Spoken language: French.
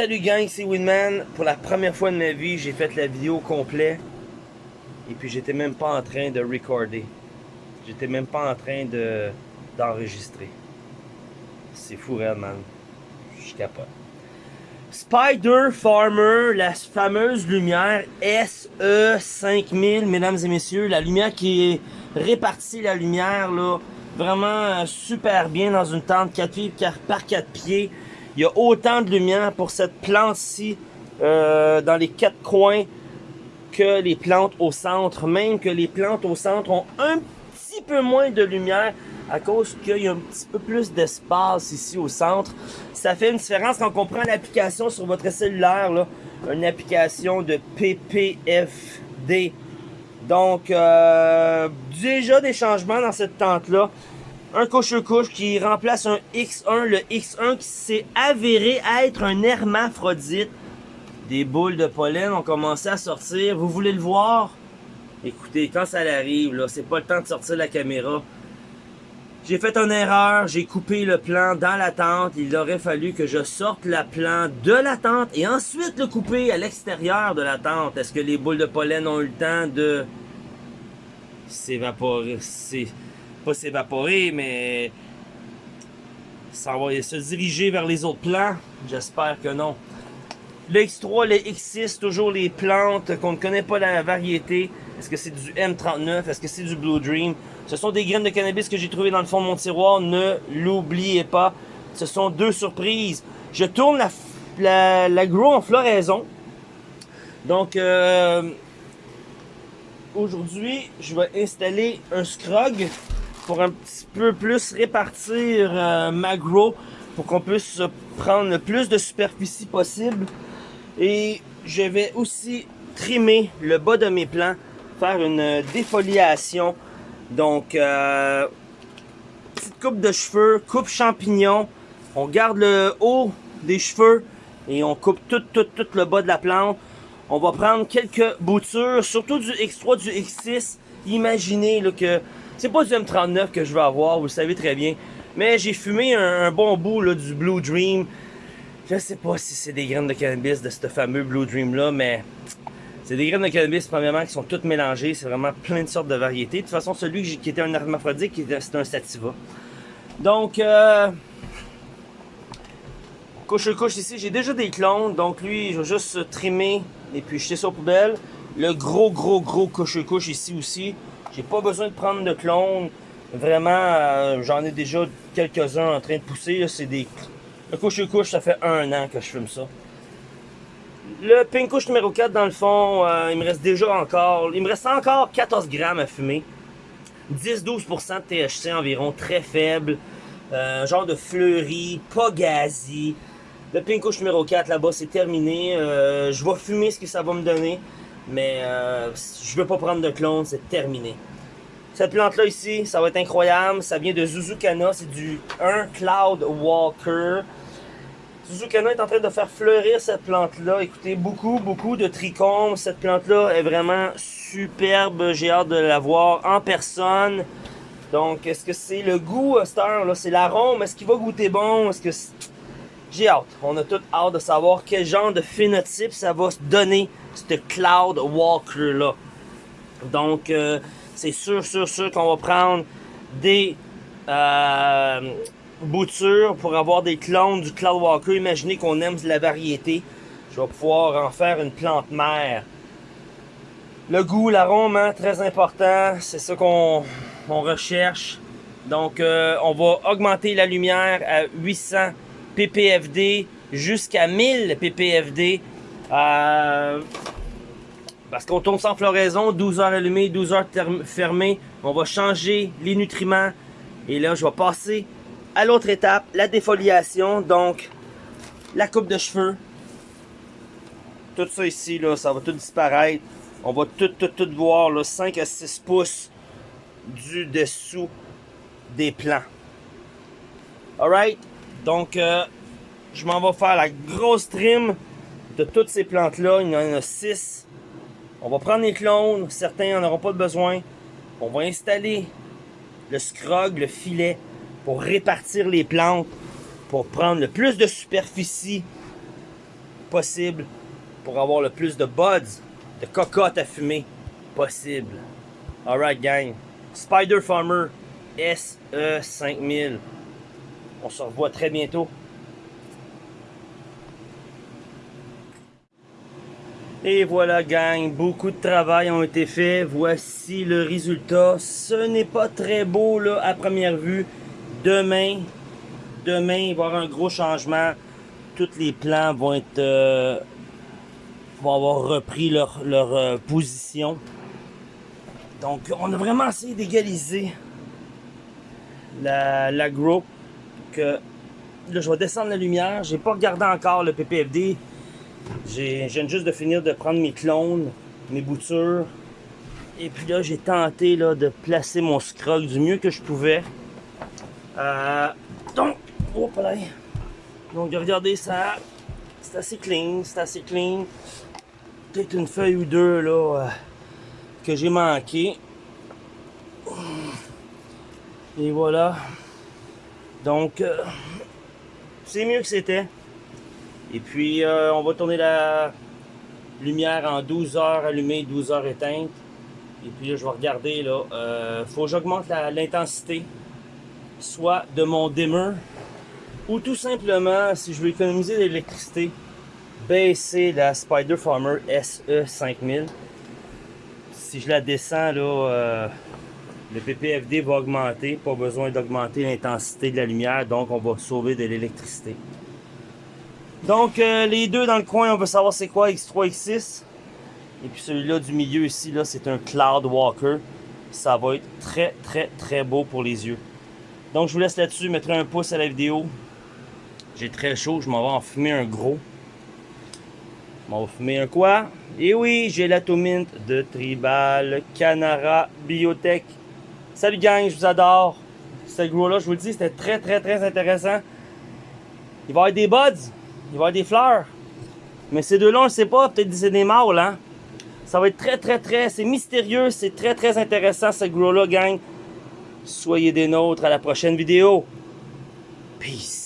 Salut gang, c'est Winman. Pour la première fois de ma vie, j'ai fait la vidéo complète. Et puis j'étais même pas en train de recorder. J'étais même pas en train de d'enregistrer. C'est fou, man. Je capote. Spider Farmer, la fameuse lumière SE5000, mesdames et messieurs. La lumière qui est répartie, la lumière, là, vraiment super bien dans une tente 4 pieds par 4 pieds. Il y a autant de lumière pour cette plante-ci euh, dans les quatre coins que les plantes au centre. Même que les plantes au centre ont un petit peu moins de lumière à cause qu'il y a un petit peu plus d'espace ici au centre. Ça fait une différence quand on prend l'application sur votre cellulaire, une application de PPFD. Donc, euh, déjà des changements dans cette tente-là un couche-couche qui remplace un X1. Le X1 qui s'est avéré être un hermaphrodite. Des boules de pollen ont commencé à sortir. Vous voulez le voir? Écoutez, quand ça arrive, là, c'est pas le temps de sortir la caméra. J'ai fait une erreur, j'ai coupé le plan dans la tente. Il aurait fallu que je sorte le plan de la tente et ensuite le couper à l'extérieur de la tente. Est-ce que les boules de pollen ont eu le temps de s'évaporer? Pas s'évaporer, mais ça va se diriger vers les autres plants. J'espère que non. Le X3, le X6, toujours les plantes qu'on ne connaît pas la variété. Est-ce que c'est du M39? Est-ce que c'est du Blue Dream? Ce sont des graines de cannabis que j'ai trouvées dans le fond de mon tiroir. Ne l'oubliez pas. Ce sont deux surprises. Je tourne la, la, grow en floraison. Donc, euh, aujourd'hui, je vais installer un scrog pour un petit peu plus répartir euh, ma grow pour qu'on puisse prendre le plus de superficie possible. Et je vais aussi trimer le bas de mes plants, faire une défoliation. Donc, euh, petite coupe de cheveux, coupe champignon. On garde le haut des cheveux et on coupe tout, tout, tout le bas de la plante. On va prendre quelques boutures, surtout du X3, du X6. Imaginez là, que c'est pas du M39 que je veux avoir, vous le savez très bien. Mais j'ai fumé un, bon bout là, du Blue Dream. Je sais pas si c'est des graines de cannabis de ce fameux Blue Dream là, mais c'est des graines de cannabis premièrement qui sont toutes mélangées. C'est vraiment plein de sortes de variétés. De toute façon, celui qui était un hermaphrodite, c'est un sativa. Donc, euh, couche couche ici, j'ai déjà des clones. Donc lui, je vais juste trimer et puis jeter ça aux poubelles. Le gros, gros, gros couche-couche ici aussi. J'ai pas besoin de prendre de clones. Vraiment, euh, j'en ai déjà quelques-uns en train de pousser. C'est des... Le couche-couche, ça fait un an que je fume ça. Le pink couche numéro 4, dans le fond, euh, il me reste déjà encore... Il me reste encore 14 grammes à fumer. 10-12% de THC environ, très faible. Euh, genre de fleuri, pas gazi. Le pink couche numéro 4, là-bas, c'est terminé. je vais fumer ce que ça va me donner. Mais euh, je veux pas prendre de clone, c'est terminé. Cette plante-là ici, ça va être incroyable. Ça vient de Zuzukana, c'est du 1 Cloud Walker. Zuzukana est en train de faire fleurir cette plante-là. Écoutez, beaucoup, beaucoup de trichomes. Cette plante-là est vraiment superbe. J'ai hâte de la voir en personne. Donc, est-ce que c'est le goût, Star? C'est l'arôme. Est-ce qu'il va goûter bon? Est-ce que j'ai hâte. On a tout hâte de savoir quel genre de phénotype ça va se donner, ce Cloud Walker-là. Donc, euh, c'est sûr, sûr, sûr qu'on va prendre des euh, boutures pour avoir des clones du Cloud Walker. Imaginez qu'on aime la variété. Je vais pouvoir en faire une plante mère. Le goût, l'arôme, hein, très important. C'est ça qu'on recherche. Donc, euh, on va augmenter la lumière à 800 PPFD jusqu'à 1000 PPFD. Euh, parce qu'on tourne sans floraison, 12 heures allumées, 12 heures fermées. On va changer les nutriments. Et là, je vais passer à l'autre étape, la défoliation. Donc, la coupe de cheveux. Tout ça ici, là, ça va tout disparaître. On va tout, tout, tout voir, là, 5 à 6 pouces du dessous des plants. Alright? Donc, euh, je m'en vais faire la grosse trim de toutes ces plantes-là. Il y en a 6. On va prendre les clones. Certains n'en auront pas besoin. On va installer le scrog, le filet, pour répartir les plantes, pour prendre le plus de superficie possible pour avoir le plus de buds, de cocottes à fumer possible. Alright gang, Spider Farmer SE5000. On se revoit très bientôt. Et voilà gang, beaucoup de travail ont été fait. Voici le résultat. Ce n'est pas très beau à première vue. Demain, demain il va y avoir un gros changement. Tous les plans vont être euh, vont avoir repris leur, euh, position. Donc on a vraiment essayé d'égaliser la, la grow. Que, là je vais descendre la lumière. J'ai pas regardé encore le PPFD. Viens juste de finir de prendre mes clones, mes boutures. Et puis là, j'ai tenté là, de placer mon scrog du mieux que je pouvais. Euh, donc, oh, là. donc regardez ça, c'est assez clean, c'est assez clean. Peut-être une feuille ou deux là euh, que j'ai manqué. Et voilà. Donc, euh, c'est mieux que c'était. Et puis, euh, on va tourner la lumière en 12 heures allumée, 12 heures éteinte. Et puis là, je vais regarder, là, euh, faut que j'augmente l'intensité, soit de mon dimmer, ou tout simplement, si je veux économiser de l'électricité, baisser la Spider Farmer SE5000. Si je la descends, là, euh, le PPFD va augmenter, pas besoin d'augmenter l'intensité de la lumière, donc on va sauver de l'électricité. Donc, euh, les deux dans le coin, on veut savoir c'est quoi X3, X6. Et puis celui-là du milieu ici, là, c'est un Cloud Walker. Ça va être très, très, très beau pour les yeux. Donc, je vous laisse là-dessus. Mettrai un pouce à la vidéo. J'ai très chaud. Je m'en vais en fumer un gros. Je m'en vais fumer un quoi? Et oui, j'ai la Tomint de Tribal Canara Biotech. Salut gang, je vous adore. Ce gros-là, je vous le dis, c'était très, très, très intéressant. Il va y avoir des buds. Il va y avoir des fleurs. Mais ces deux-là, on ne sait pas. Peut-être c'est des mâles, hein. Ça va être très, très, très... C'est mystérieux. C'est très, très intéressant, ce grow-là, gang. Soyez des nôtres à la prochaine vidéo. Peace.